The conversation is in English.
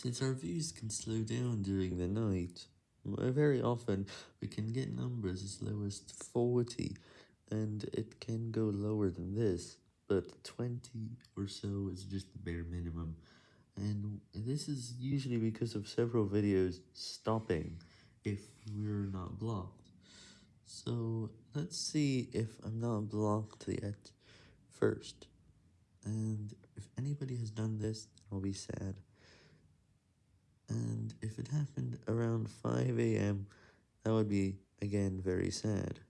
Since our views can slow down during the night, very often we can get numbers as low as 40, and it can go lower than this, but 20 or so is just the bare minimum, and this is usually because of several videos stopping if we're not blocked. So let's see if I'm not blocked yet first, and if anybody has done this, I'll be sad. And if it happened around 5am, that would be, again, very sad.